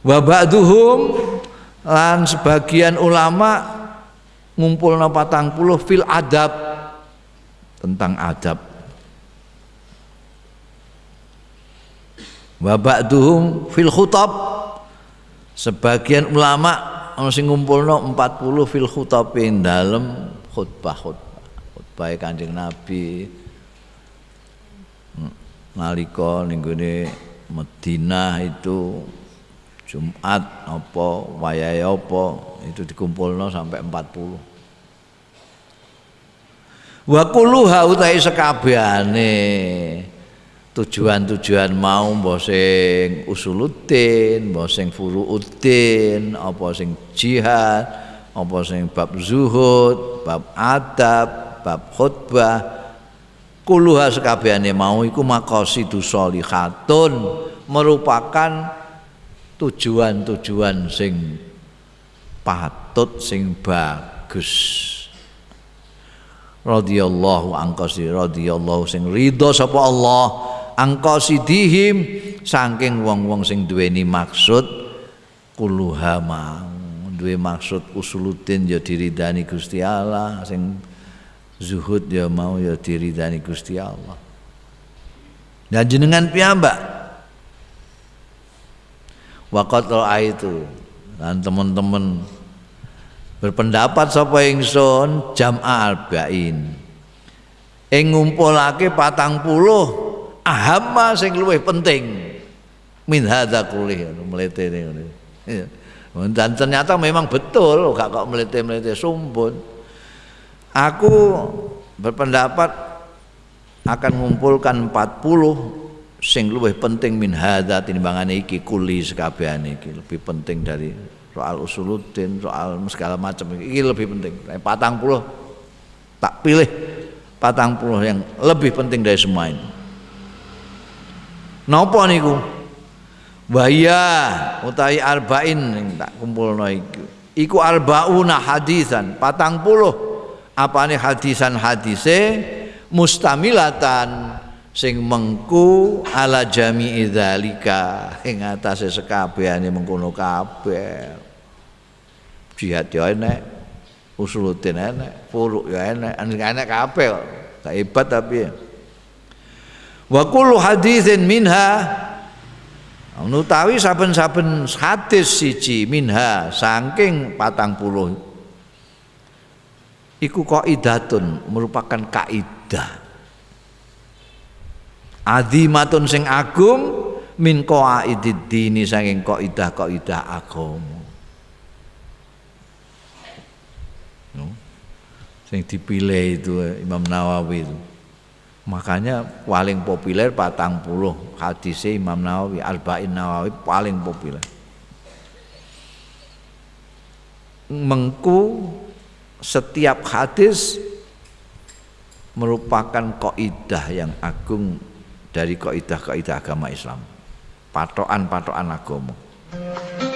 wa ba'duhum lan sebagian ulama ngumpulna patang puluh fil adab tentang adab. Wa ba'duhum fil khutab sebagian ulama ana sing ngumpulno 40 fil khutabin dalem khutbah-khutbah khutbah Kanjeng Nabi. Nalika ning Madinah itu Jumat apa wayahe apa itu dikumpulno sampai 40 wa kulluha utahe sekabehane tujuan-tujuan mau mbah sing usuluddin, mbah sing furuuddin, apa sing jihad, apa sing bab zuhud, bab adab, bab khutbah. Kuluha sekabehane mau iku maqasidu sholihatun merupakan tujuan-tujuan sing patut sing bagus. Radhiyallahu angkasi radhiyallahu sing ridho sapa Allah angkasidihim saking wong-wong sing duweni maksud kuluha mau. Duwe maksud usuluddin ya diridani Gusti Allah sing zuhud ya mau ya diridani Gusti Allah. Dan jenengan piyambak waqat itu dan teman-teman berpendapat sapa ingsun jam'a arba'in ing ngumpulake patang puluh ahamma sing luwih penting. Min hadza kulih ngene iya. dan ternyata memang betul gak kok melete-melete sumpun. Aku berpendapat akan mengumpulkan 40 sing luwih penting min hadza timbangane iki kuli sekabehane iki. Lebih penting dari soal usuluddin soal segala macam iki. Lebih penting. Patang puluh tak pilih patang puluh yang lebih penting dari semua ini. Napa niku? Wahya utawi arba'in tak kumpulno iku. Iku arbauna hadisan, patang puluh. Apane hadisan hadise mustamilatan sing mengku ala jami'i dzalika. Ing atase sekabehane mengkono kabeh. Jihad ya enek, usuluddin enek, furu ya enek, enek kabeh kok. hebat tapi. Ya wa kullu haditsin minha. Nutawi saben-saben hadis siji minha saking patang puluh. Iku kaidatun merupakan kaidah azimatun sing agung min qaidid dini saking kaidah-kaidah agama sing dipilih itu Imam Nawawi itu. Makanya paling populer patang puluh hadis Imam Nawawi Arba'in Nawawi paling populer. Mengku setiap hadis merupakan kaidah yang agung dari kaidah-kaidah agama Islam. Patokan-patokan agama